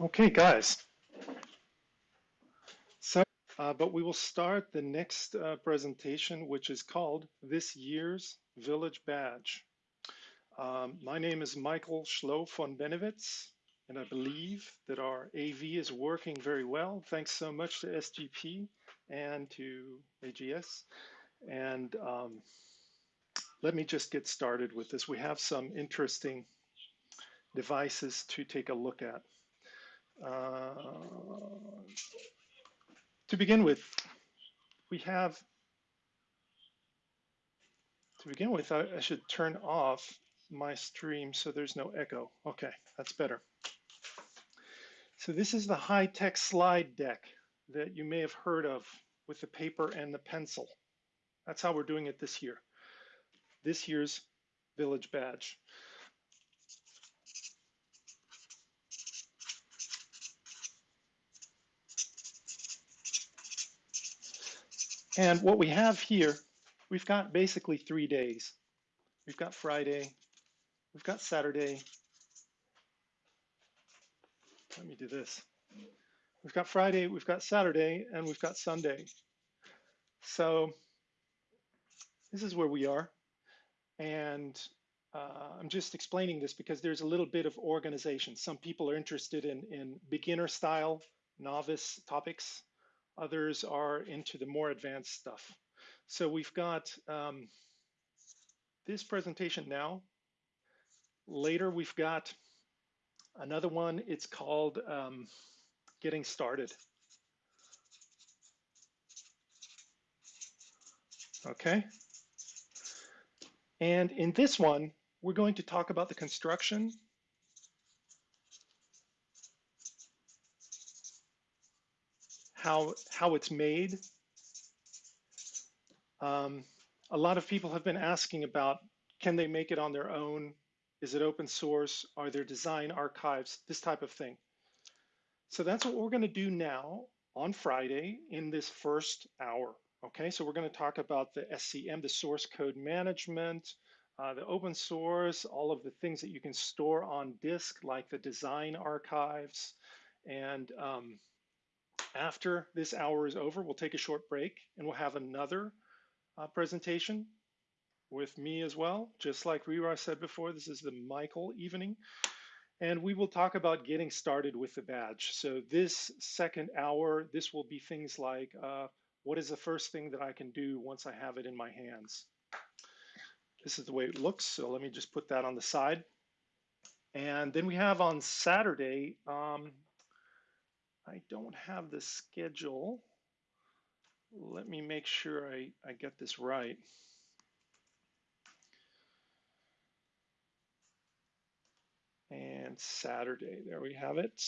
Okay, guys. So, uh, but we will start the next uh, presentation, which is called This Year's Village Badge. Um, my name is Michael Schloh von Bennewitz, and I believe that our AV is working very well. Thanks so much to SGP and to AGS. And um, let me just get started with this. We have some interesting devices to take a look at. Uh, to begin with, we have, to begin with, I, I, should turn off my stream so there's no echo. Okay, that's better. So this is the high-tech slide deck that you may have heard of with the paper and the pencil. That's how we're doing it this year. This year's Village Badge. And what we have here, we've got basically three days. We've got Friday, we've got Saturday. Let me do this. We've got Friday, we've got Saturday, and we've got Sunday. So this is where we are. And uh, I'm just explaining this because there's a little bit of organization. Some people are interested in, in beginner style, novice topics. Others are into the more advanced stuff. So we've got um, this presentation now. Later, we've got another one. It's called um, Getting Started. Okay. And in this one, we're going to talk about the construction how, how it's made. Um, a lot of people have been asking about, can they make it on their own? Is it open source? Are there design archives? This type of thing. So that's what we're gonna do now on Friday in this first hour. Okay, so we're gonna talk about the SCM, the source code management, uh, the open source, all of the things that you can store on disk, like the design archives, and um, after this hour is over, we'll take a short break and we'll have another uh, presentation with me as well. Just like Rira said before, this is the Michael evening. And we will talk about getting started with the badge. So this second hour, this will be things like, uh, what is the first thing that I can do once I have it in my hands? This is the way it looks. So let me just put that on the side. And then we have on Saturday, um, I don't have the schedule. Let me make sure I, I get this right. And Saturday, there we have it.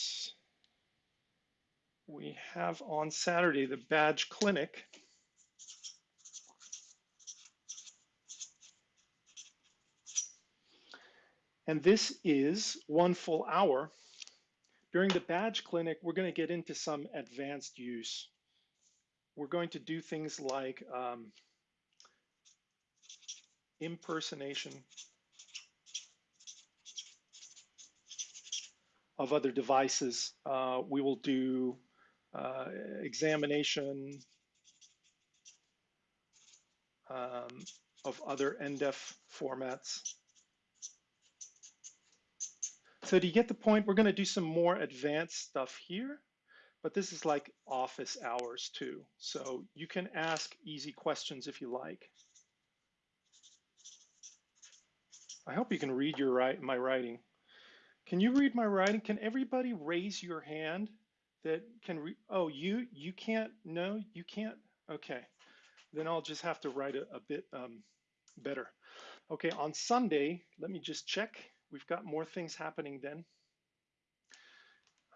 We have on Saturday the badge clinic. And this is one full hour during the badge clinic, we're going to get into some advanced use. We're going to do things like um, impersonation of other devices. Uh, we will do uh, examination um, of other NDEF formats. So do you get the point? We're going to do some more advanced stuff here, but this is like office hours too. So you can ask easy questions if you like. I hope you can read your my writing. Can you read my writing? Can everybody raise your hand that can read? Oh, you you can't? No, you can't? Okay, then I'll just have to write a, a bit um, better. Okay, on Sunday, let me just check. We've got more things happening then.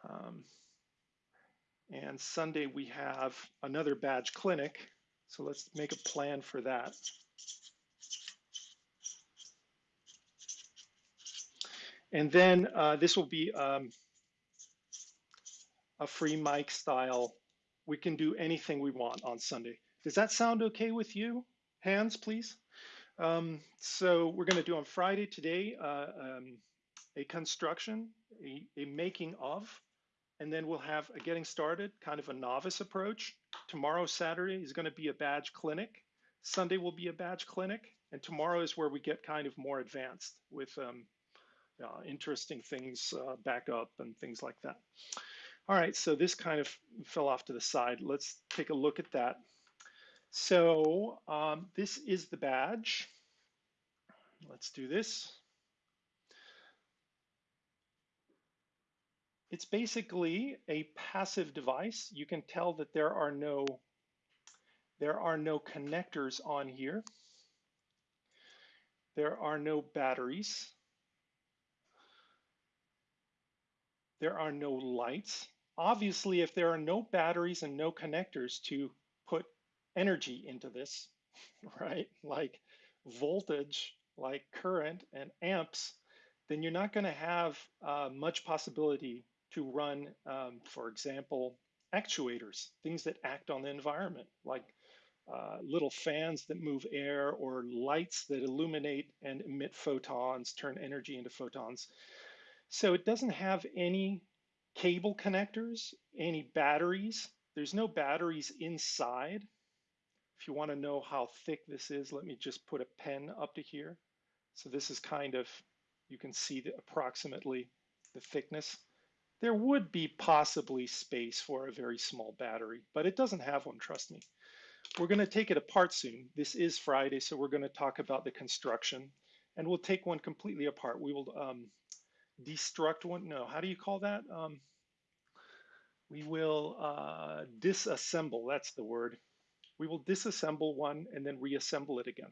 Um, and Sunday we have another badge clinic. So let's make a plan for that. And then uh, this will be um, a free mic style. We can do anything we want on Sunday. Does that sound okay with you? Hands, please. Um, so we're going to do on Friday today uh, um, a construction, a, a, making of and then we'll have a getting started, kind of a novice approach. Tomorrow, Saturday, is going to be a badge clinic. Sunday will be a badge clinic, and tomorrow is where we get kind of more advanced with um, uh, interesting things, uh, backup and things like that. All right, so this kind of fell off to the side. Let's take a look at that. So um, this is the badge. Let's do this. It's basically a passive device. You can tell that there are no there are no connectors on here. There are no batteries. There are no lights. Obviously, if there are no batteries and no connectors to energy into this, right, like voltage, like current and amps, then you're not going to have uh, much possibility to run, um, for example, actuators, things that act on the environment, like uh, little fans that move air or lights that illuminate and emit photons, turn energy into photons. So it doesn't have any cable connectors, any batteries. There's no batteries inside. If you want to know how thick this is, let me just put a pen up to here. So this is kind of, you can see the, approximately the thickness. There would be possibly space for a very small battery, but it doesn't have one, trust me. We're going to take it apart soon. This is Friday, so we're going to talk about the construction, and we'll take one completely apart. We will um, destruct one. No, how do you call that? Um, we will uh, disassemble. That's the word. We will disassemble one and then reassemble it again.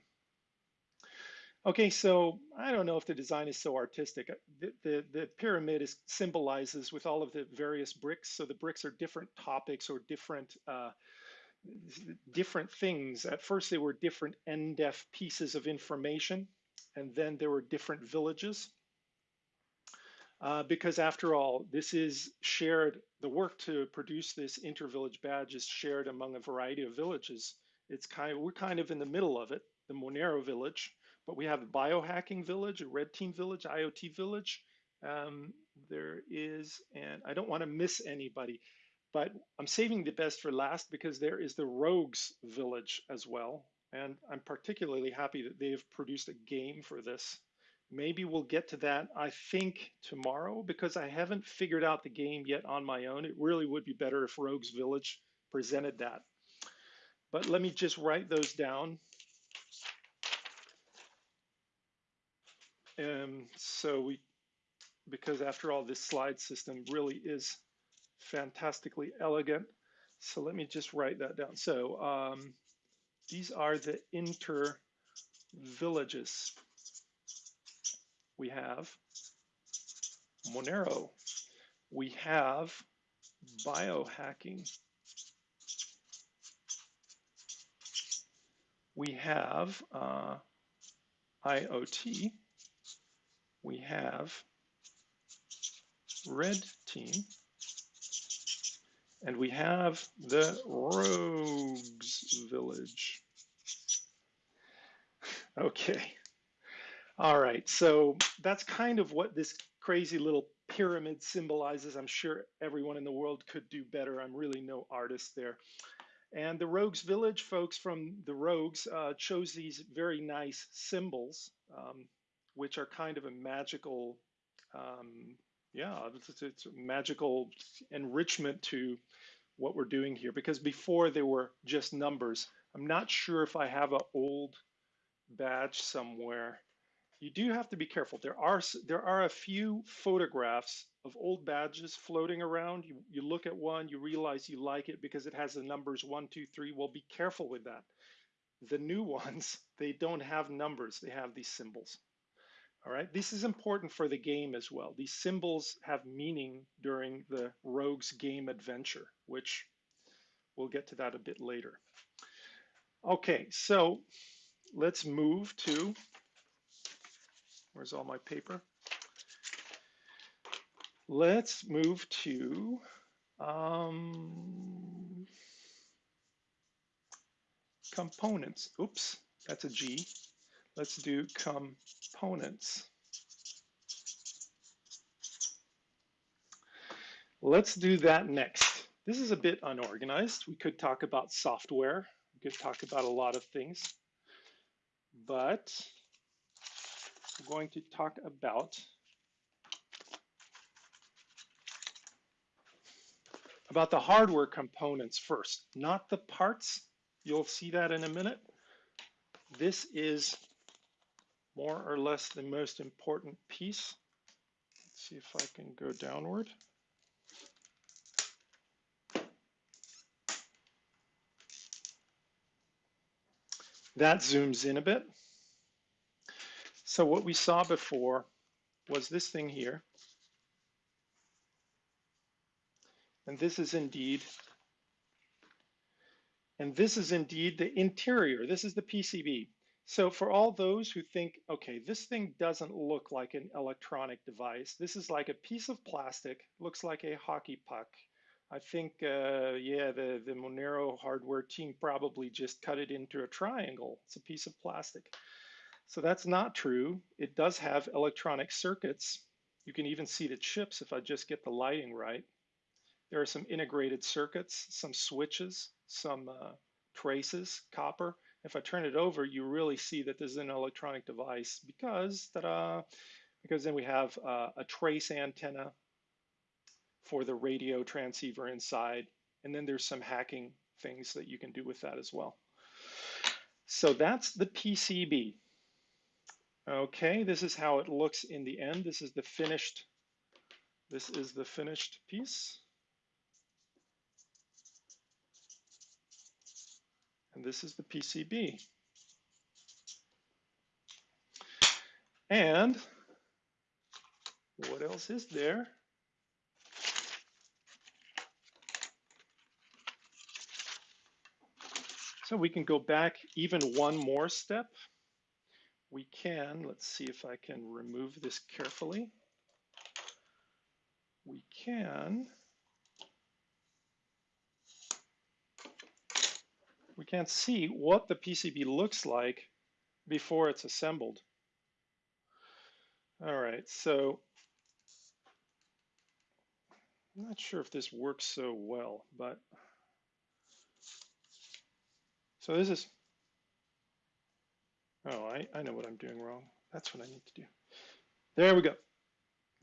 Okay, so I don't know if the design is so artistic. Uh, the, the, the, pyramid is symbolizes with all of the various bricks. So the bricks are different topics or different uh, different things. At first, they were different NDEF pieces of information, and then there were different villages. Uh, because after all, this is shared, the work to produce this inter-village badge is shared among a variety of villages. It's kind of, we're kind of in the middle of it, the Monero village, but we have a biohacking village, a red team village, IoT village. Um, there is, and I don't want to miss anybody, but I'm saving the best for last because there is the Rogues village as well. And I'm particularly happy that they've produced a game for this. Maybe we'll get to that, I think, tomorrow because I haven't figured out the game yet on my own. It really would be better if Rogues Village presented that. But let me just write those down And so we, because after all, this slide system really is fantastically elegant. So let me just write that down. So um, these are the inter villages. We have Monero. We have biohacking. We have uh, IoT we have red team, and we have the rogues village. Okay. All right, so that's kind of what this crazy little pyramid symbolizes. I'm sure everyone in the world could do better. I'm really no artist there. And the Rogues Village folks from the Rogues uh, chose these very nice symbols. Um, which are kind of a magical, um, yeah, it's, it's a magical enrichment to what we're doing here. Because before they were just numbers. I'm not sure if I have an old badge somewhere. You do have to be careful. There are there are a few photographs of old badges floating around. You, you look at one, you realize you like it because it has the numbers one, two, three. Well, be careful with that. The new ones, they don't have numbers. They have these symbols. All right, this is important for the game as well. These symbols have meaning during the rogue's game adventure, which we'll get to that a bit later. Okay, so let's move to, where's all my paper? Let's move to um, components. Oops, that's a G. Let's do components. Let's do that next. This is a bit unorganized. We could talk about software. We could talk about a lot of things, but going to talk about about the hardware components first, not the parts. You'll see that in a minute. This is more or less the most important piece. Let's see if I can go downward. That zooms in a bit. So what we saw before was this thing here. And this is indeed, and this is indeed the interior. This is the PCB. So for all those who think, okay, this thing doesn't look like an electronic device. This is like a piece of plastic, looks like a hockey puck. I think, uh, yeah, the, the Monero hardware team probably just cut it into a triangle. It's a piece of plastic. So that's not true. It does have electronic circuits. You can even see the chips if I just get the lighting right. There are some integrated circuits, some switches, some uh, traces, copper. If I turn it over, you really see that this is an electronic device because, ta-da, because then we have uh, a trace antenna for the radio transceiver inside. And then there's some hacking things that you can do with that as well. So that's the PCB. Okay, this is how it looks in the end. This is the finished, this is the finished piece. And this is the PCB. And what else is there? So we can go back even one more step. We can, let's see if I can remove this carefully. We can, we can see what the PCB looks like before it's assembled. All right, so I'm not sure if this works so well, but so this is, oh, I, I know what I'm doing wrong. That's what I need to do. There we go.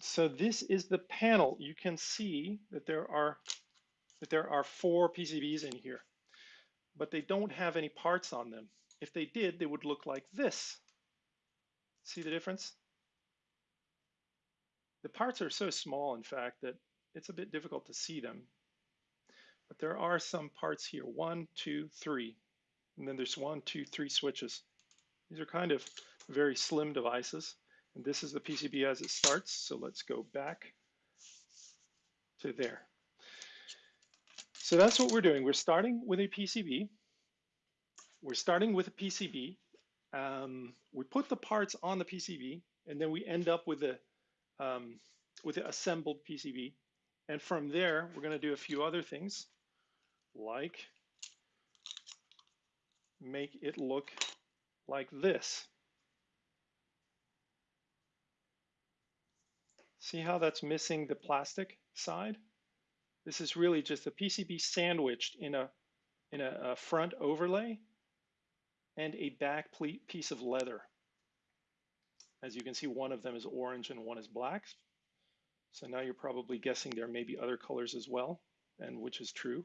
So this is the panel. You can see that there are that there are four PCBs in here, but they don't have any parts on them. If they did, they would look like this. See the difference? The parts are so small, in fact, that it's a bit difficult to see them. But there are some parts here, one, two, three. And then there's one, two, three switches. These are kind of very slim devices. And this is the PCB as it starts. So let's go back to there. So that's what we're doing. We're starting with a PCB. We're starting with a PCB. Um, we put the parts on the PCB, and then we end up with a um, with an assembled PCB. And from there, we're going to do a few other things, like make it look like this. See how that's missing the plastic side? This is really just a PCB sandwiched in a, in a, a front overlay and a back piece of leather. As you can see, one of them is orange and one is black. So now you're probably guessing there may be other colors as well, and which is true.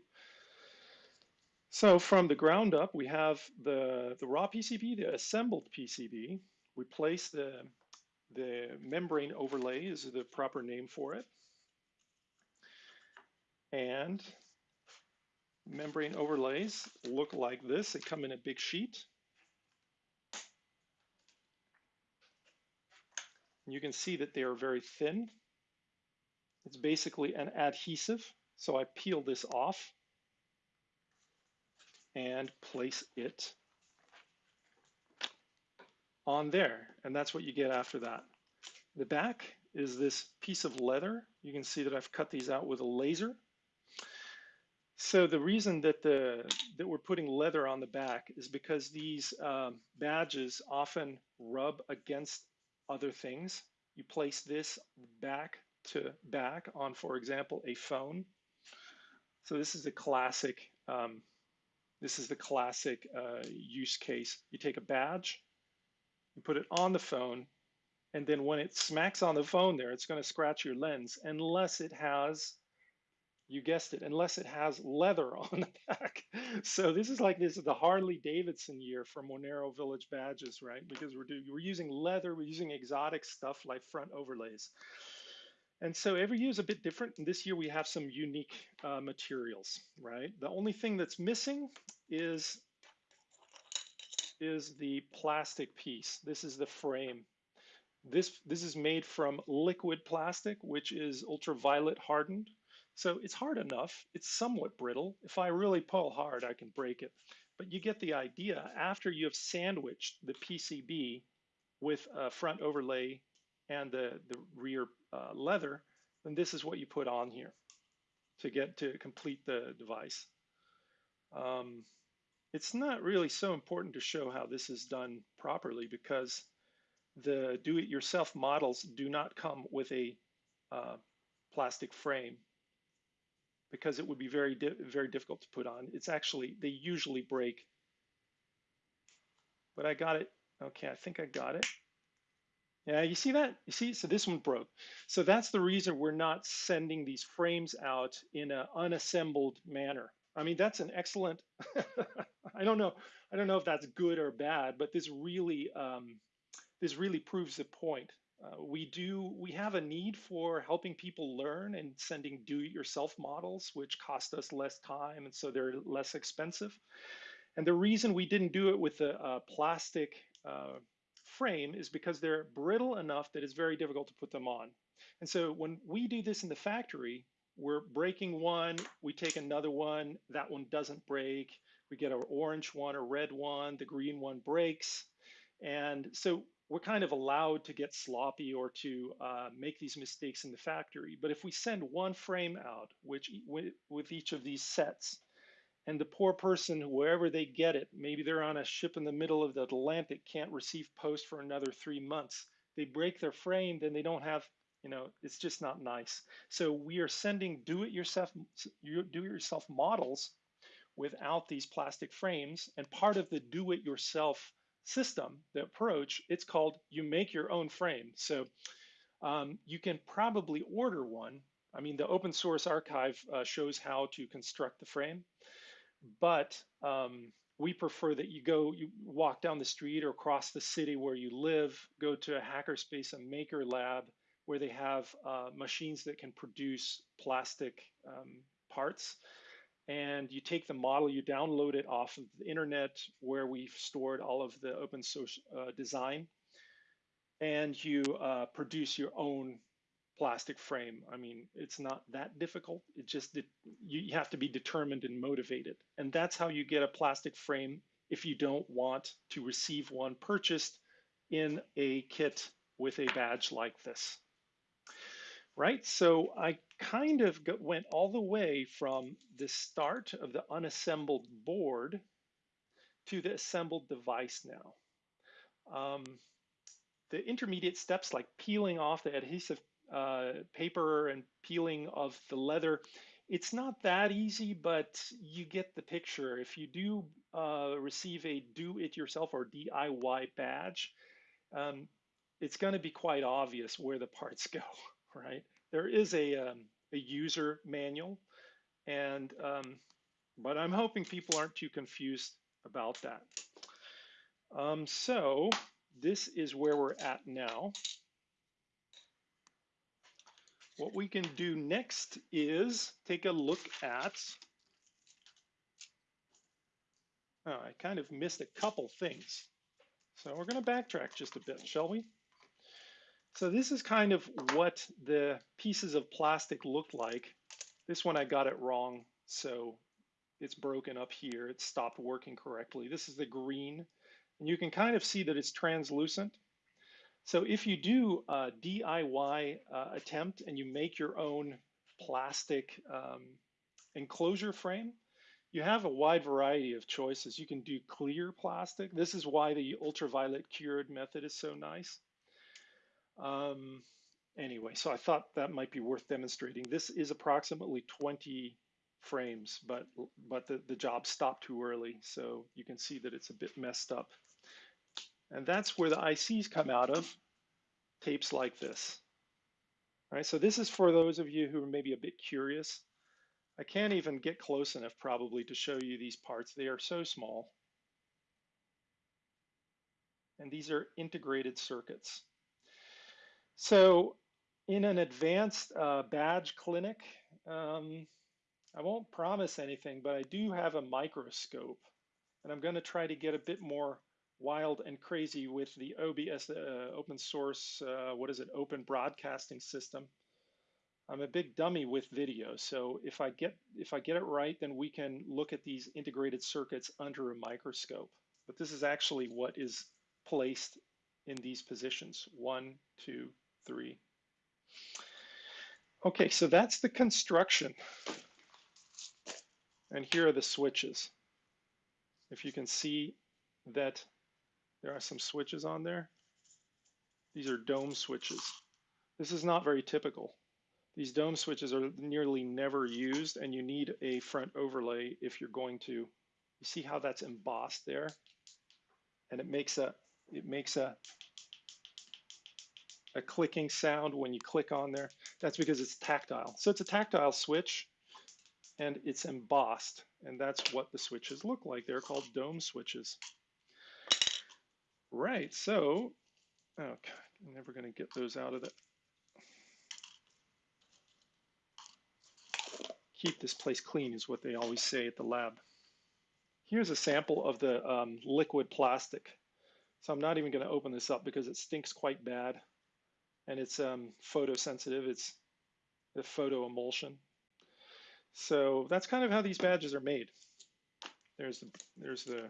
So from the ground up, we have the, the raw PCB, the assembled PCB. We place the, the membrane overlay is the proper name for it. And membrane overlays look like this. They come in a big sheet. You can see that they are very thin. It's basically an adhesive. So I peel this off and place it on there. And that's what you get after that. The back is this piece of leather. You can see that I've cut these out with a laser. So the reason that the that we're putting leather on the back is because these um, badges often rub against other things. You place this back to back on, for example, a phone. So this is a classic, um, this is the classic uh, use case. You take a badge, you put it on the phone, and then when it smacks on the phone there, it's going to scratch your lens unless it has you guessed it, unless it has leather on the back. So this is like this is the Harley Davidson year for Monero Village badges, right? Because we're doing, we're using leather, we're using exotic stuff like front overlays. And so every year is a bit different. And this year we have some unique uh, materials, right? The only thing that's missing is is the plastic piece. This is the frame. This, this is made from liquid plastic, which is ultraviolet hardened. So it's hard enough. It's somewhat brittle. If I really pull hard, I can break it. But you get the idea. After you have sandwiched the PCB with a front overlay and the, the rear uh, leather, then this is what you put on here to get to complete the device. Um, it's not really so important to show how this is done properly because the do-it-yourself models do not come with a uh, plastic frame because it would be very, di very difficult to put on. It's actually, they usually break. But I got it. Okay, I think I got it. Yeah, you see that? You see, so this one broke. So that's the reason we're not sending these frames out in an unassembled manner. I mean, that's an excellent, I don't know, I don't know if that's good or bad, but this really, um, this really proves the point. Uh, we do, we have a need for helping people learn and sending do-it-yourself models, which cost us less time and so they're less expensive. And the reason we didn't do it with a, a plastic uh, frame is because they're brittle enough that it's very difficult to put them on. And so when we do this in the factory, we're breaking one, we take another one, that one doesn't break, we get an orange one, a red one, the green one breaks. And so we're kind of allowed to get sloppy or to uh, make these mistakes in the factory. But if we send one frame out, which with each of these sets, and the poor person, wherever they get it, maybe they're on a ship in the middle of the Atlantic, can't receive post for another three months. They break their frame, then they don't have, you know, it's just not nice. So we are sending do-it-yourself, do-it-yourself models without these plastic frames, and part of the do-it-yourself system, the approach, it's called you make your own frame. So um, you can probably order one. I mean, the open source archive uh, shows how to construct the frame, but um, we prefer that you go, you walk down the street or across the city where you live, go to a hackerspace, a maker lab, where they have uh, machines that can produce plastic um, parts. And you take the model, you download it off of the internet where we've stored all of the open source uh, design, and you uh, produce your own plastic frame. I mean, it's not that difficult. It just you have to be determined and motivated, and that's how you get a plastic frame if you don't want to receive one purchased in a kit with a badge like this right? So I kind of got, went all the way from the start of the unassembled board to the assembled device now. Um, the intermediate steps like peeling off the adhesive uh, paper and peeling of the leather, it's not that easy, but you get the picture. If you do uh, receive a do-it-yourself or DIY badge, um, it's going to be quite obvious where the parts go right? There is a, um, a user manual, and um, but I'm hoping people aren't too confused about that. Um, so this is where we're at now. What we can do next is take a look at, oh, I kind of missed a couple things. So we're gonna backtrack just a bit, shall we? So this is kind of what the pieces of plastic look like. This one I got it wrong, so it's broken up here. It stopped working correctly. This is the green, and you can kind of see that it's translucent. So if you do a DIY uh, attempt and you make your own plastic um, enclosure frame, you have a wide variety of choices. You can do clear plastic. This is why the ultraviolet cured method is so nice. Um, anyway, so I thought that might be worth demonstrating. This is approximately 20 frames, but but the, the job stopped too early, so you can see that it's a bit messed up. And that's where the ICs come out of, tapes like this. All right, so this is for those of you who are maybe a bit curious. I can't even get close enough probably to show you these parts. They are so small. And these are integrated circuits. So in an advanced uh, badge clinic, um, I won't promise anything, but I do have a microscope. And I'm going to try to get a bit more wild and crazy with the OBS, uh, open source, uh, what is it, open broadcasting system. I'm a big dummy with video, so if I get if I get it right, then we can look at these integrated circuits under a microscope. But this is actually what is placed in these positions, one, two, three. Okay, so that's the construction. And here are the switches. If you can see that there are some switches on there. These are dome switches. This is not very typical. These dome switches are nearly never used and you need a front overlay if you're going to, you see how that's embossed there? And it makes a, it makes a, a clicking sound when you click on there. That's because it's tactile. So it's a tactile switch and it's embossed. And that's what the switches look like. They're called dome switches. Right, so, okay, I'm never gonna get those out of it. Keep this place clean is what they always say at the lab. Here's a sample of the um, liquid plastic. So I'm not even gonna open this up because it stinks quite bad and it's um, photosensitive, it's the photo emulsion. So that's kind of how these badges are made. There's the, there's the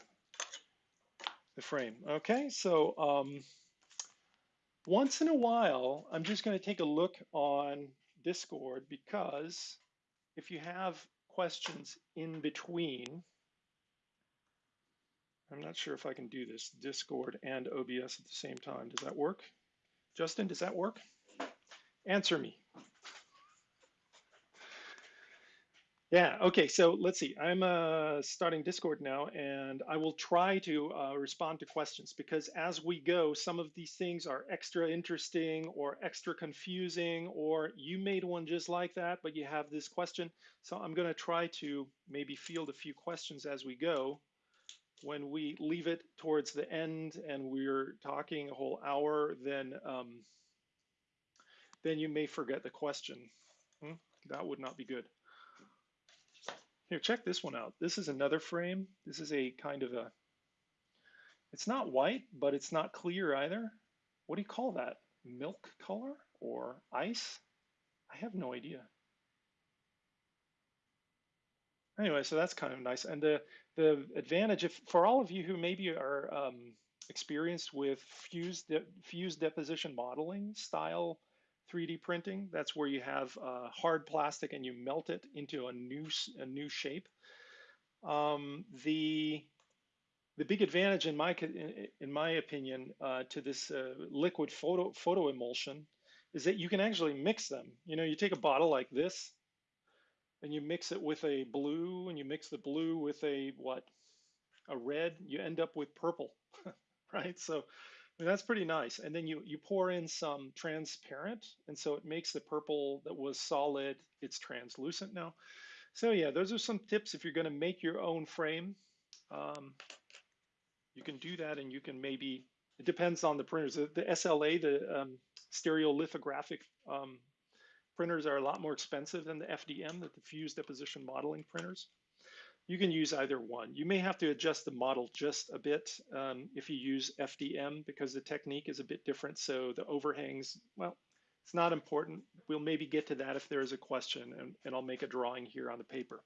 the frame. Okay, so um, once in a while, I'm just going to take a look on Discord because if you have questions in between, I'm not sure if I can do this, Discord and OBS at the same time. Does that work? Justin, does that work? Answer me. Yeah, okay, so let's see. I'm uh, starting Discord now, and I will try to uh, respond to questions because as we go, some of these things are extra interesting or extra confusing, or you made one just like that, but you have this question. So I'm going to try to maybe field a few questions as we go. When we leave it towards the end and we're talking a whole hour, then um, then you may forget the question. Hmm? That would not be good. Here, check this one out. This is another frame. This is a kind of a, it's not white, but it's not clear either. What do you call that? Milk color or ice? I have no idea. Anyway, so that's kind of nice. And the, the advantage, if for all of you who maybe are um, experienced with fused, de fused deposition modeling style 3D printing. That's where you have uh, hard plastic and you melt it into a new a new shape. Um, the the big advantage, in my in my opinion, uh, to this uh, liquid photo photo emulsion is that you can actually mix them. You know, you take a bottle like this, and you mix it with a blue, and you mix the blue with a what, a red. You end up with purple, right? So that's pretty nice. And then you, you pour in some transparent, and so it makes the purple that was solid, it's translucent now. So yeah, those are some tips if you're gonna make your own frame. Um, you can do that and you can maybe, it depends on the printers. The, the SLA, the um, stereolithographic um, printers are a lot more expensive than the FDM, that the fused deposition modeling printers you can use either one. You may have to adjust the model just a bit um, if you use FDM because the technique is a bit different. So the overhangs, well, it's not important. We'll maybe get to that if there is a question and, and I'll make a drawing here on the paper.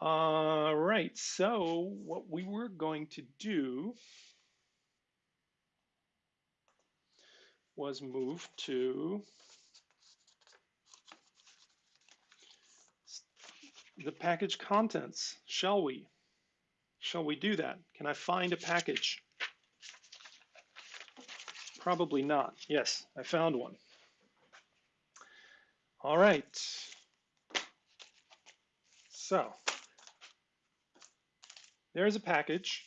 All right, so what we were going to do was move to the package contents, shall we? Shall we do that? Can I find a package? Probably not. Yes, I found one. All right. So there's a package.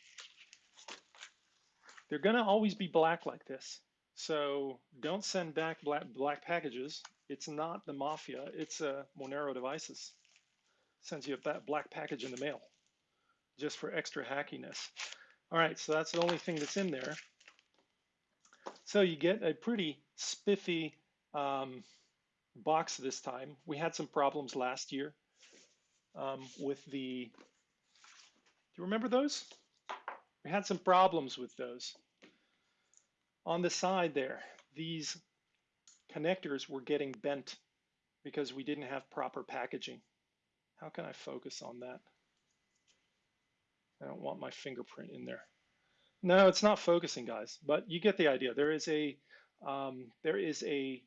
They're going to always be black like this. So don't send back black, black packages. It's not the mafia. It's uh, Monero Devices. Sends you a black package in the mail just for extra hackiness. All right, so that's the only thing that's in there. So you get a pretty spiffy um, box this time. We had some problems last year um, with the, do you remember those? We had some problems with those. On the side there, these connectors were getting bent because we didn't have proper packaging. How can I focus on that? I don't want my fingerprint in there. No, it's not focusing, guys, but you get the idea. There is a um, there is a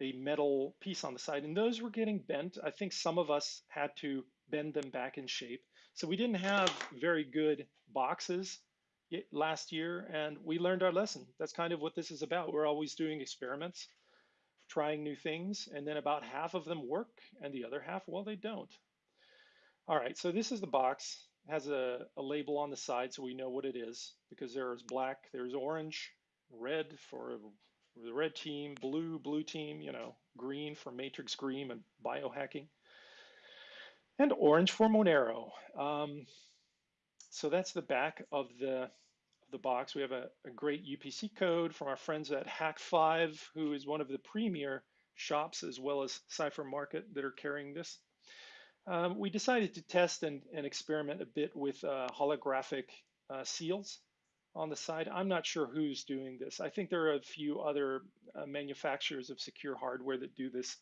a metal piece on the side, and those were getting bent. I think some of us had to bend them back in shape. So we didn't have very good boxes last year, and we learned our lesson. That's kind of what this is about. We're always doing experiments, trying new things, and then about half of them work, and the other half, well, they don't. All right, so this is the box. It has a, a label on the side so we know what it is, because there's black, there's orange, red for the red team, blue, blue team, you know, green for Matrix Green and biohacking, and orange for Monero. Um, so that's the back of the the box. We have a, a, great UPC code from our friends at Hak5, who is one of the premier shops as well as Cypher Market that are carrying this. Um, we decided to test and, and experiment a bit with uh, holographic uh, seals on the side. I'm not sure who's doing this. I think there are a few other uh, manufacturers of secure hardware that do this.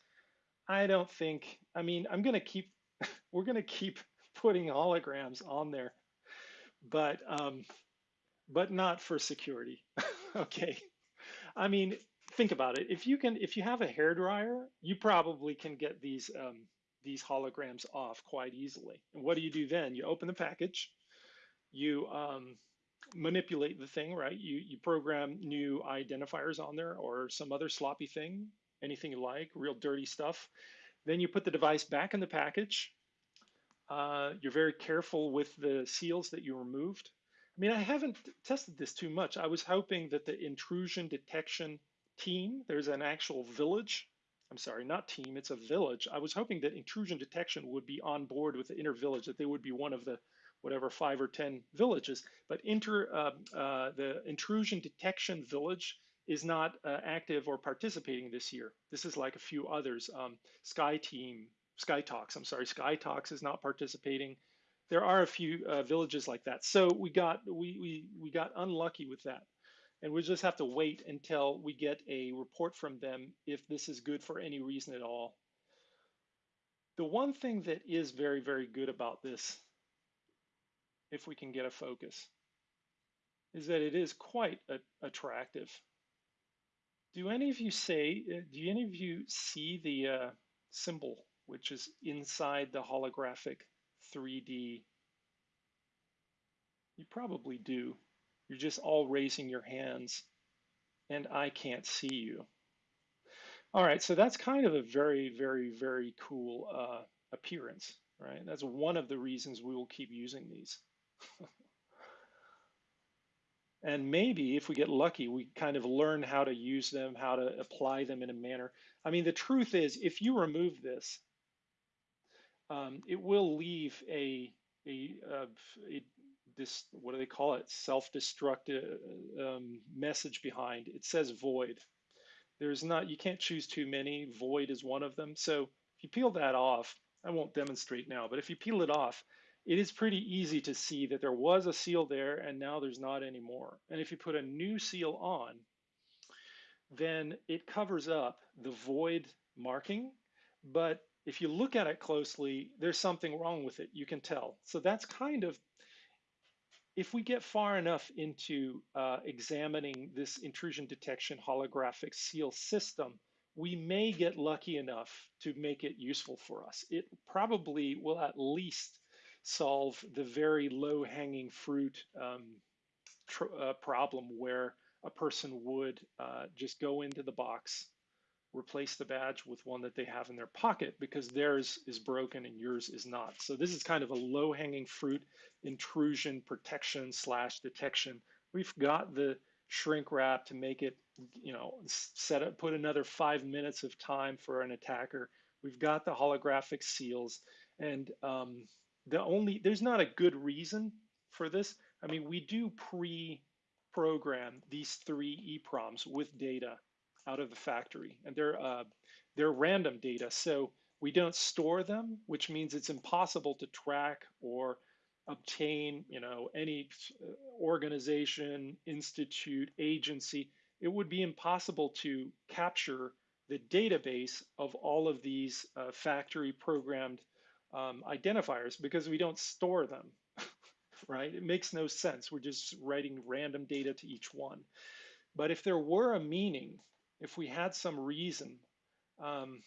I don't think, I mean, I'm going to keep, we're going to keep putting holograms on there, but, um, but not for security. okay. I mean, think about it. If you can, if you have a hair dryer, you probably can get these, um, these holograms off quite easily. And what do you do then? You open the package, you, um, manipulate the thing, right? You, you program new identifiers on there or some other sloppy thing, anything you like, real dirty stuff. Then you put the device back in the package. Uh, you're very careful with the seals that you removed. I mean, I haven't tested this too much. I was hoping that the intrusion detection team, there's an actual village. I'm sorry, not team, it's a village. I was hoping that intrusion detection would be on board with the inner village, that they would be one of the whatever five or 10 villages. But inter, uh, uh, the intrusion detection village is not uh, active or participating this year. This is like a few others. Um, Sky Team, Sky Talks, I'm sorry, Sky Talks is not participating. There are a few uh, villages like that. So we got, we, we, we got unlucky with that. And we just have to wait until we get a report from them if this is good for any reason at all. The one thing that is very, very good about this if we can get a focus, is that it is quite a, attractive. Do any of you say, uh, do any of you see the uh, symbol which is inside the holographic 3D? You probably do. You're just all raising your hands and I can't see you. All right, so that's kind of a very, very, very cool uh, appearance, right? That's one of the reasons we will keep using these. and maybe if we get lucky, we kind of learn how to use them, how to apply them in a manner. I mean, the truth is, if you remove this, um, it will leave a, a, a, a this, what do they call it? Self-destructive um, message behind. It says void. There's not, you can't choose too many. Void is one of them. So if you peel that off, I won't demonstrate now, but if you peel it off, it is pretty easy to see that there was a seal there and now there's not anymore. And if you put a new seal on, then it covers up the void marking. But if you look at it closely, there's something wrong with it. You can tell. So that's kind of, if we get far enough into uh, examining this intrusion detection holographic seal system, we may get lucky enough to make it useful for us. It probably will at least solve the very low hanging fruit um, uh, problem where a person would uh, just go into the box, replace the badge with one that they have in their pocket because theirs is broken and yours is not. So this is kind of a low hanging fruit intrusion protection slash detection. We've got the shrink wrap to make it, you know, set up, put another five minutes of time for an attacker. We've got the holographic seals and um, the only, there's not a good reason for this. I mean, we do pre-program these three EPROMs with data out of the factory, and they're uh, they're random data, so we don't store them, which means it's impossible to track or obtain, you know, any uh, organization, institute, agency. It would be impossible to capture the database of all of these uh, factory programmed um, identifiers because we don't store them, right? It makes no sense. We're just writing random data to each one. But if there were a meaning, if we had some reason um,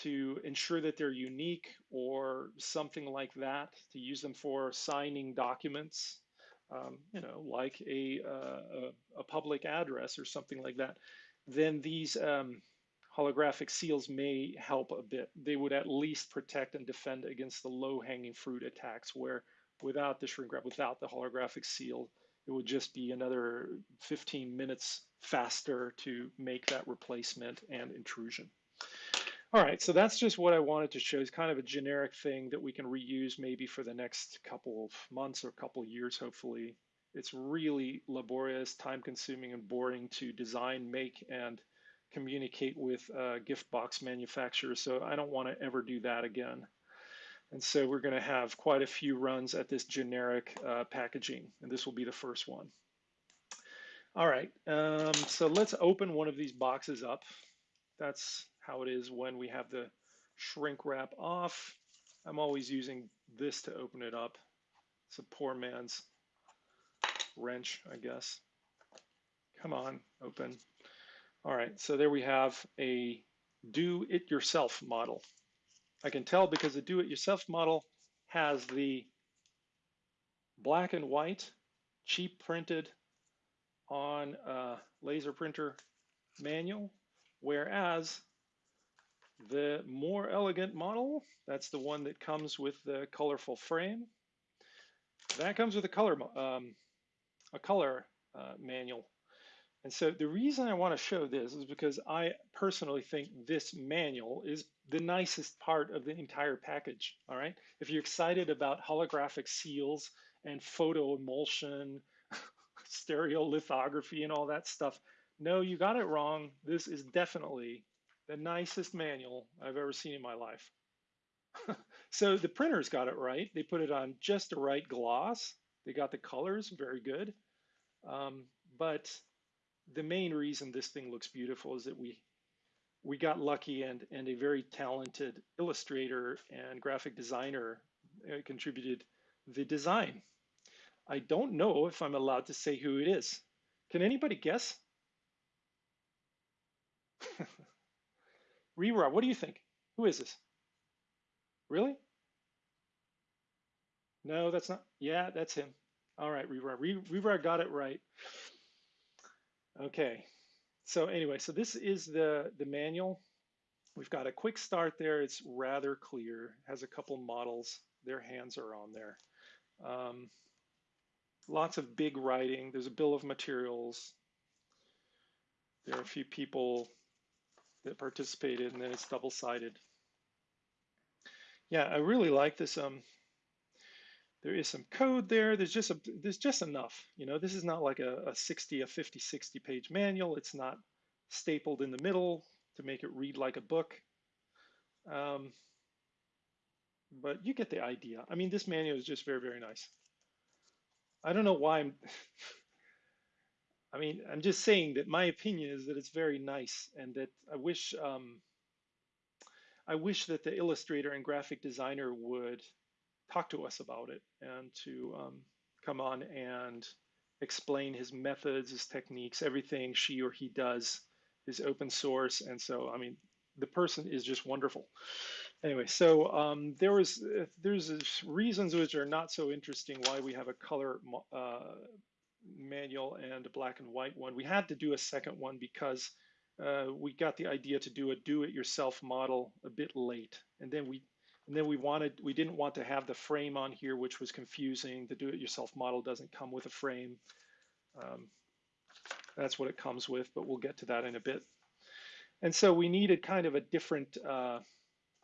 to ensure that they're unique or something like that, to use them for signing documents, um, you know, like a, uh, a, a, public address or something like that, then these um, holographic seals may help a bit. They would at least protect and defend against the low-hanging fruit attacks where without the shrink wrap, without the holographic seal, it would just be another 15 minutes faster to make that replacement and intrusion. All right, so that's just what I wanted to show. It's kind of a generic thing that we can reuse maybe for the next couple of months or a couple years, hopefully. It's really laborious, time consuming, and boring to design, make, and communicate with gift box manufacturers. So I don't want to ever do that again. And so we're going to have quite a few runs at this generic uh, packaging, and this will be the first one. All right, um, so let's open one of these boxes up. That's how it is when we have the shrink wrap off. I'm always using this to open it up. It's a poor man's wrench, I guess. Come on, open. All right, so there we have a do-it-yourself model. I can tell because the do-it-yourself model has the black and white, cheap printed on a laser printer manual, whereas the more elegant model, that's the one that comes with the colorful frame, that comes with a color, um, a color uh, manual and so the reason I want to show this is because I personally think this manual is the nicest part of the entire package, all right? If you're excited about holographic seals and photo emulsion, stereolithography and all that stuff, no, you got it wrong. This is definitely the nicest manual I've ever seen in my life. so the printers got it right. They put it on just the right gloss. They got the colors very good. Um, but the main reason this thing looks beautiful is that we we got lucky and and a very talented illustrator and graphic designer uh, contributed the design. I don't know if I'm allowed to say who it is. Can anybody guess? Rira, what do you think? Who is this? Really? No, that's not. Yeah, that's him. All right, Rira. Rira got it right. Okay, so anyway, so this is the, the manual. We've got a quick start there. It's rather clear, has a couple models. Their hands are on there. Um, lots of big writing. There's a bill of materials. There are a few people that participated, and then it's double-sided. Yeah, I really like this. Um, there is some code there. There's just a, there's just enough. You know, this is not like a, a 60, a 50, 60 page manual. It's not stapled in the middle to make it read like a book. Um, but you get the idea. I mean, this manual is just very, very nice. I don't know why I'm, I mean, I'm just saying that my opinion is that it's very nice and that I wish, um, I wish that the illustrator and graphic designer would talk to us about it and to um, come on and explain his methods, his techniques, everything she or he does is open source. And so, I mean, the person is just wonderful. Anyway, so um, there was there's reasons which are not so interesting why we have a color uh, manual and a black and white one. We had to do a second one because uh, we got the idea to do a do-it-yourself model a bit late, and then we and then we wanted we didn't want to have the frame on here, which was confusing. The do-it-yourself model doesn't come with a frame. Um, that's what it comes with, but we'll get to that in a bit. And so we needed kind of a different, uh,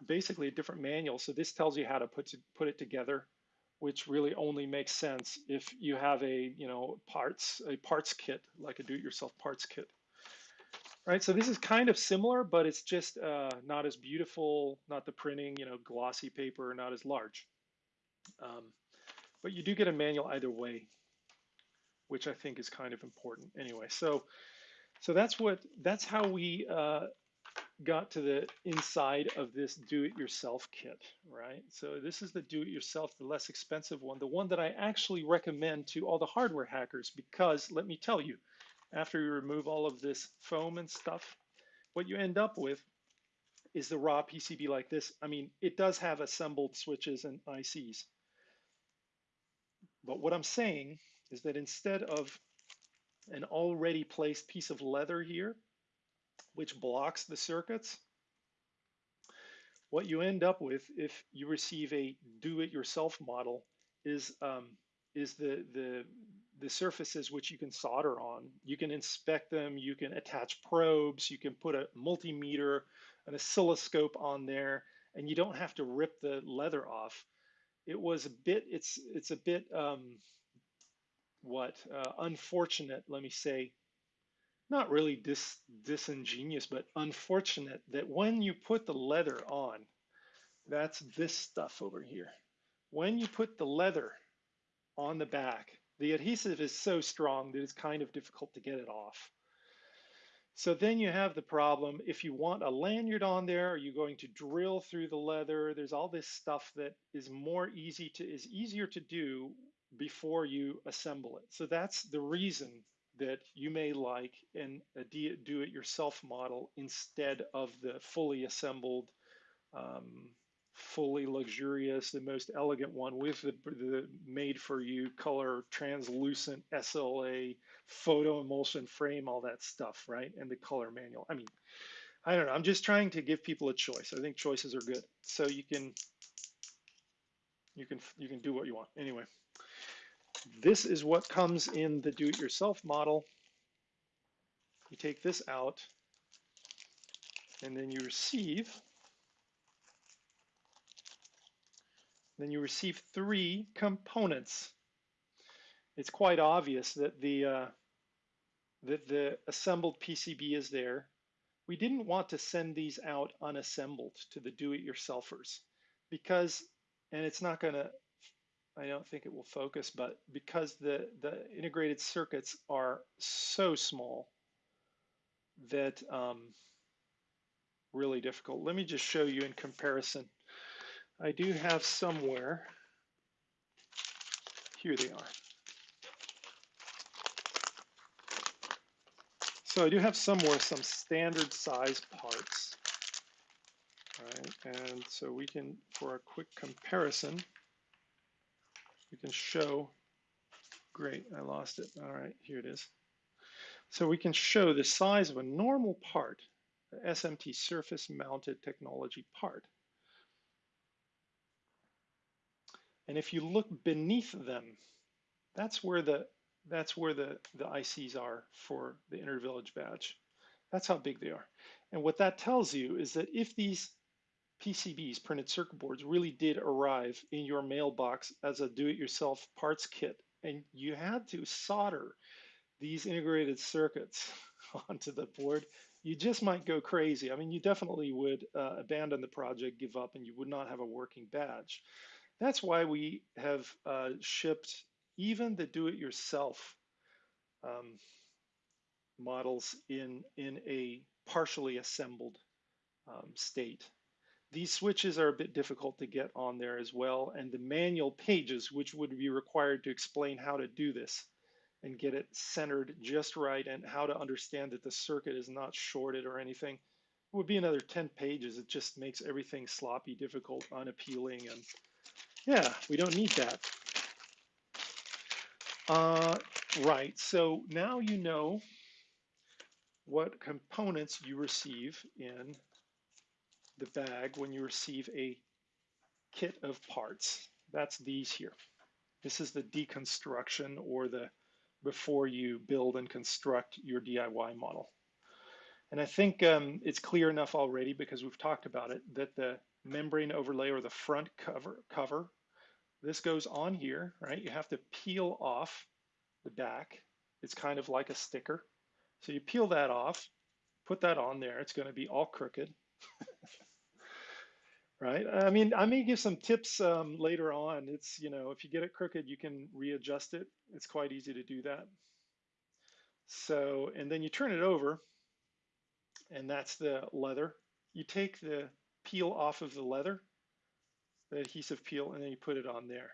basically a different manual. So this tells you how to put to, put it together, which really only makes sense if you have a you know parts a parts kit like a do-it-yourself parts kit. Right, so this is kind of similar, but it's just uh, not as beautiful, not the printing, you know, glossy paper, not as large. Um, but you do get a manual either way, which I think is kind of important anyway. So, so that's what that's how we uh, got to the inside of this do-it-yourself kit, right? So this is the do-it-yourself, the less expensive one, the one that I actually recommend to all the hardware hackers because let me tell you, after you remove all of this foam and stuff, what you end up with is the raw PCB like this. I mean, it does have assembled switches and ICs. But what I'm saying is that instead of an already placed piece of leather here, which blocks the circuits, what you end up with if you receive a do-it-yourself model is um, is the the the surfaces which you can solder on. You can inspect them, you can attach probes, you can put a multimeter, an oscilloscope on there, and you don't have to rip the leather off. It was a bit, it's, it's a bit, um, what, uh, unfortunate, let me say, not really dis, disingenuous, but unfortunate that when you put the leather on, that's this stuff over here. When you put the leather on the back, the adhesive is so strong that it's kind of difficult to get it off. So then you have the problem, if you want a lanyard on there, are you going to drill through the leather? There's all this stuff that is more easy to, is easier to do before you assemble it. So that's the reason that you may like an, a do-it-yourself model instead of the fully assembled um, fully luxurious, the most elegant one with the, the made for you color translucent SLA photo emulsion frame, all that stuff, right? And the color manual. I mean, I don't know. I'm just trying to give people a choice. I think choices are good. So you can you can you can do what you want. Anyway, this is what comes in the do-it-yourself model. You take this out and then you receive Then you receive three components. It's quite obvious that the, uh, that the assembled PCB is there. We didn't want to send these out unassembled to the do-it-yourselfers because, and it's not gonna, I don't think it will focus, but because the, the integrated circuits are so small that um, really difficult. Let me just show you in comparison. I do have somewhere, here they are. So I do have somewhere some standard size parts, right? And so we can, for a quick comparison, we can show, great, I lost it. All right, here it is. So we can show the size of a normal part, the SMT surface mounted technology part. And if you look beneath them, that's where the that's where the, the ICs are for the Intervillage badge. That's how big they are. And what that tells you is that if these PCBs, printed circuit boards, really did arrive in your mailbox as a do-it-yourself parts kit, and you had to solder these integrated circuits onto the board, you just might go crazy. I mean, you definitely would uh, abandon the project, give up, and you would not have a working badge. That's why we have uh, shipped even the do-it-yourself um, models in, in a partially assembled um, state. These switches are a bit difficult to get on there as well, and the manual pages, which would be required to explain how to do this and get it centered just right and how to understand that the circuit is not shorted or anything, would be another 10 pages. It just makes everything sloppy, difficult, unappealing, and yeah, we don't need that. Uh, Right, so now you know what components you receive in the bag when you receive a kit of parts. That's these here. This is the deconstruction or the before you build and construct your DIY model. And I think um, it's clear enough already because we've talked about it that the membrane overlay or the front cover, cover, this goes on here, right? You have to peel off the back. It's kind of like a sticker. So you peel that off, put that on there. It's going to be all crooked. right? I mean, I may give some tips um, later on. It's, you know, if you get it crooked, you can readjust it. It's quite easy to do that. So, and then you turn it over and that's the leather. You take the peel off of the leather, the adhesive peel, and then you put it on there.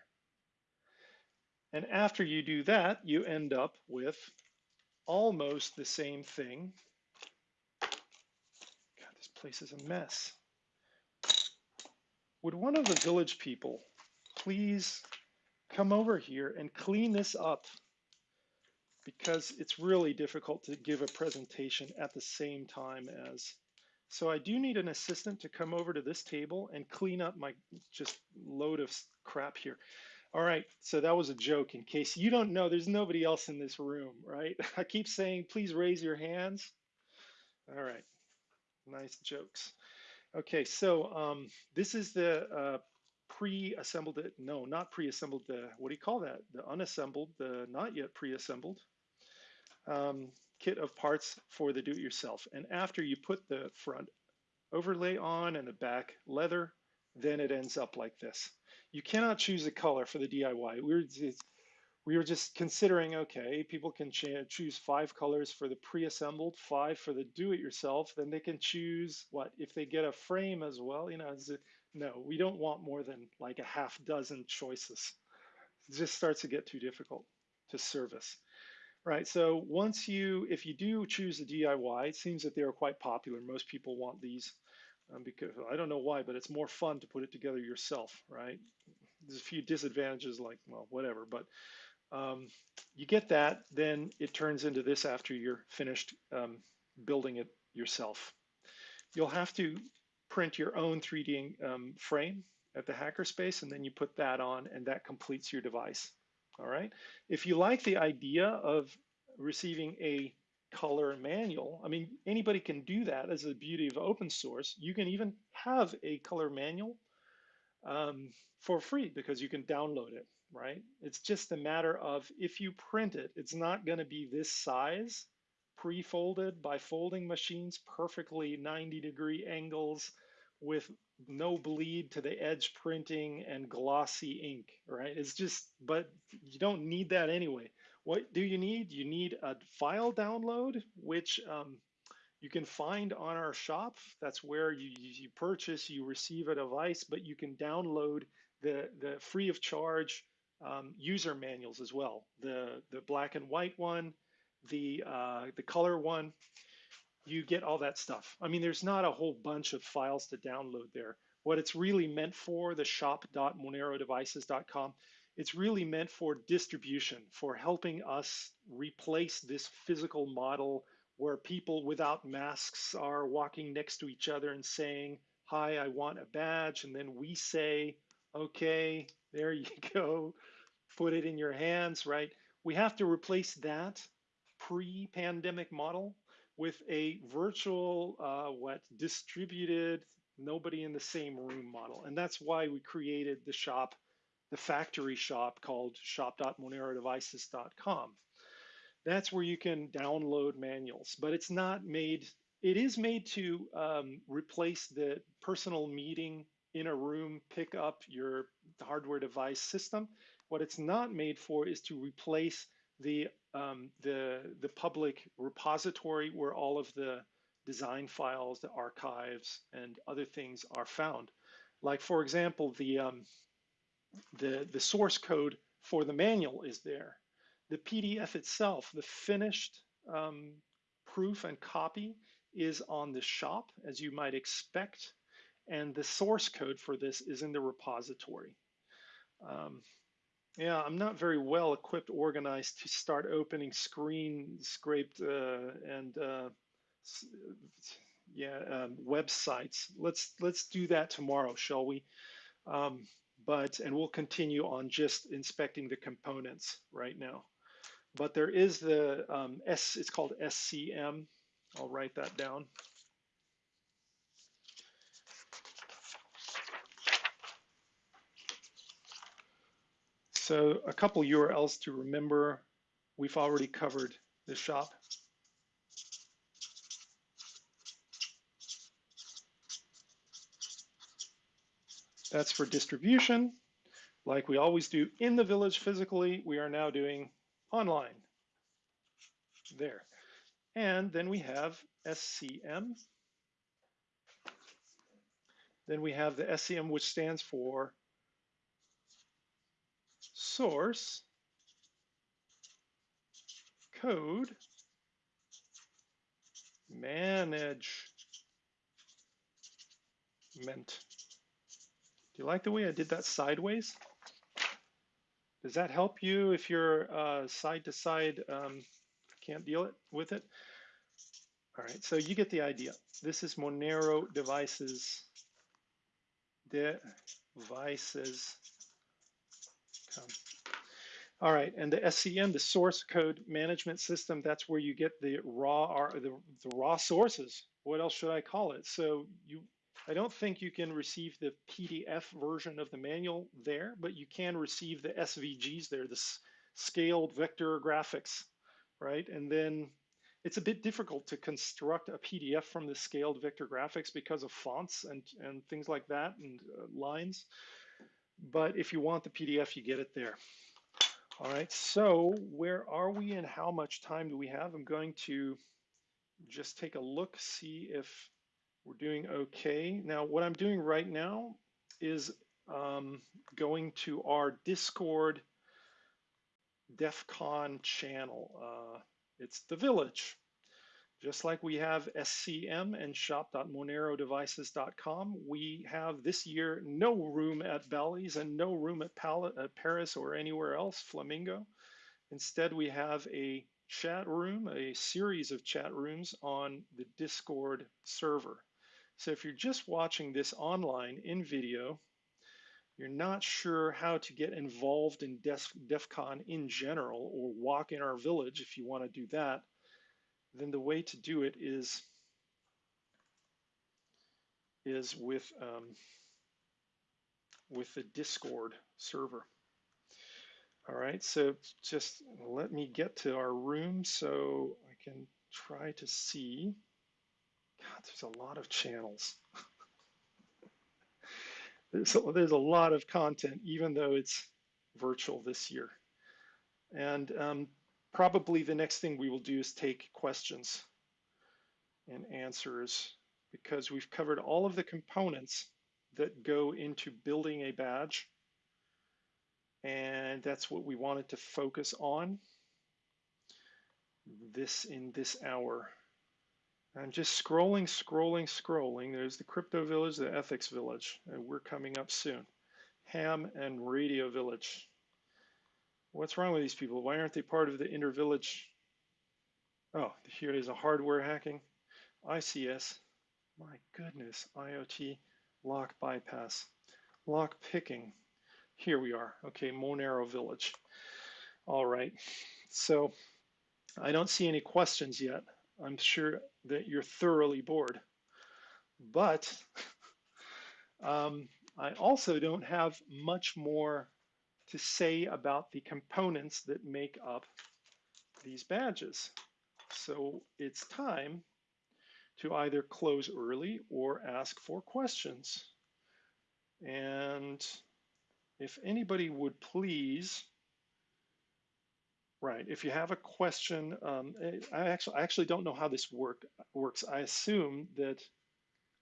And after you do that, you end up with almost the same thing. God, this place is a mess. Would one of the village people please come over here and clean this up? because it's really difficult to give a presentation at the same time as. So I do need an assistant to come over to this table and clean up my just load of crap here. All right, so that was a joke in case you don't know, there's nobody else in this room, right? I keep saying, please raise your hands. All right, nice jokes. Okay, so um, this is the uh, pre-assembled, no, not pre-assembled, the, what do you call that? The unassembled, the not yet pre-assembled um, kit of parts for the do-it-yourself. And after you put the front overlay on and the back leather, then it ends up like this. You cannot choose a color for the DIY. We were we were just considering, okay, people can choose five colors for the pre-assembled, five for the do-it-yourself, then they can choose what, if they get a frame as well, you know, it, no, we don't want more than like a half dozen choices. It just starts to get too difficult to service right? So once you, if you do choose a DIY, it seems that they are quite popular. Most people want these um, because I don't know why, but it's more fun to put it together yourself, right? There's a few disadvantages like, well, whatever, but um, you get that, then it turns into this after you're finished um, building it yourself. You'll have to print your own 3D um, frame at the hackerspace, and then you put that on, and that completes your device. All right. If you like the idea of receiving a color manual, I mean, anybody can do that as the beauty of open source. You can even have a color manual um, for free because you can download it, right? It's just a matter of if you print it, it's not going to be this size pre-folded by folding machines, perfectly 90 degree angles with no bleed to the edge printing and glossy ink, right? It's just, but you don't need that anyway. What do you need? You need a file download, which um, you can find on our shop. That's where you, you purchase, you receive a device, but you can download the, the free of charge um, user manuals as well. The, the black and white one, the, uh, the color one, you get all that stuff. I mean, there's not a whole bunch of files to download there. What it's really meant for, the shop.monerodevices.com, it's really meant for distribution, for helping us replace this physical model where people without masks are walking next to each other and saying, Hi, I want a badge. And then we say, Okay, there you go, put it in your hands, right? We have to replace that pre pandemic model with a virtual, uh, what, distributed, nobody in the same room model. And that's why we created the shop, the factory shop called shop.monerodevices.com. That's where you can download manuals, but it's not made, it is made to um, replace the personal meeting in a room, pick up your hardware device system. What it's not made for is to replace the um, the the public repository where all of the design files, the archives, and other things are found. Like for example, the um, the the source code for the manual is there. The PDF itself, the finished um, proof and copy, is on the shop as you might expect, and the source code for this is in the repository. Um, Yeah, I'm not very well equipped, organized to start opening screen scraped uh, and uh, yeah um, websites. Let's let's do that tomorrow, shall we? Um, but and we'll continue on just inspecting the components right now. But there is the um, S. It's called SCM. I'll write that down. So a couple URLs to remember. We've already covered the shop. That's for distribution. Like we always do in the village physically, we are now doing online. There. And then we have SCM. Then we have the SCM, which stands for source code manage management. Do you like the way I did that sideways? Does that help you if you're uh, side to side, um, can't deal it with it? All right, so you get the idea. This is Monero devices, devices um, all right, and the SCM, the source code management system, that's where you get the raw or the, the raw sources. What else should I call it? So you, I don't think you can receive the PDF version of the manual there, but you can receive the SVGs there, the scaled vector graphics, right? And then it's a bit difficult to construct a PDF from the scaled vector graphics because of fonts and, and things like that and uh, lines. But if you want the PDF, you get it there. All right, so where are we and how much time do we have? I'm going to just take a look, see if we're doing okay. Now, what I'm doing right now is um, going to our Discord DEF CON channel. Uh, it's the village. Just like we have SCM and shop.monerodevices.com, we have this year no room at Bally's and no room at, Pal at Paris or anywhere else, Flamingo. Instead, we have a chat room, a series of chat rooms on the Discord server. So if you're just watching this online in video, you're not sure how to get involved in DEF, DEF CON in general or walk in our village if you want to do that, then the way to do it is is with um, with the Discord server. All right, so just let me get to our room so I can try to see. God, there's a lot of channels. there's, a, there's a lot of content, even though it's virtual this year. And um, probably the next thing we will do is take questions and answers because we've covered all of the components that go into building a badge. And that's what we wanted to focus on this in this hour. I'm just scrolling, scrolling, scrolling. There's the crypto village, the ethics village, and we're coming up soon. Ham and radio village. What's wrong with these people? Why aren't they part of the intervillage? Oh, here it is, a hardware hacking. ICS, my goodness, IoT, lock bypass, lock picking. Here we are, okay, Monero Village. All right, so I don't see any questions yet. I'm sure that you're thoroughly bored. But um, I also don't have much more to say about the components that make up these badges. So it's time to either close early or ask for questions. And if anybody would please, right, if you have a question, um, I actually I actually don't know how this work works. I assume that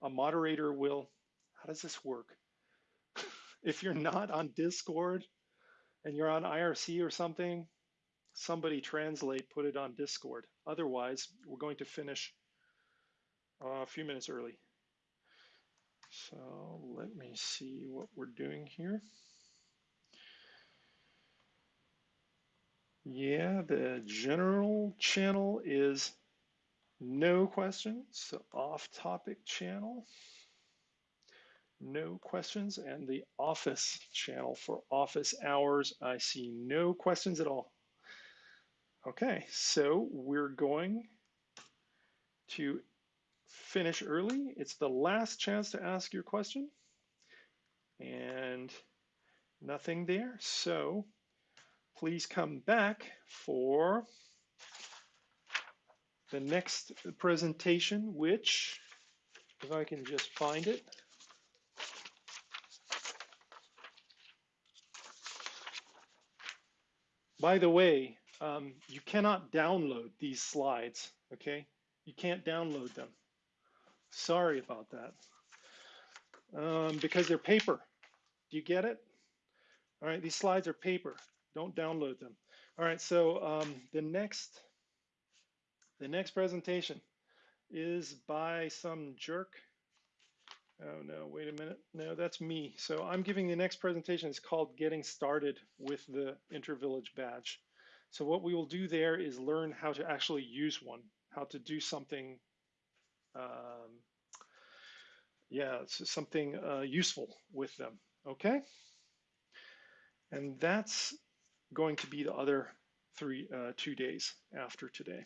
a moderator will, how does this work? if you're not on Discord, and you're on IRC or something, somebody translate, put it on Discord. Otherwise, we're going to finish uh, a few minutes early. So let me see what we're doing here. Yeah, the general channel is no questions. So off topic channel, no questions. And the office channel for office hours, I see no questions at all. Okay, so we're going to finish early. It's the last chance to ask your question and nothing there. So please come back for the next presentation, which, if I can just find it, by the way, um, you cannot download these slides, okay? You can't download them. Sorry about that. Um, because they're paper. Do you get it? All right, these slides are paper. Don't download them. All right, so um, the next the next presentation is by some jerk. Oh no, wait a minute. No, that's me. So I'm giving the next presentation. It's called Getting Started with the Intervillage Badge. So what we will do there is learn how to actually use one, how to do something, um, yeah, something uh, useful with them. Okay, and that's going to be the other three, uh, two days after today.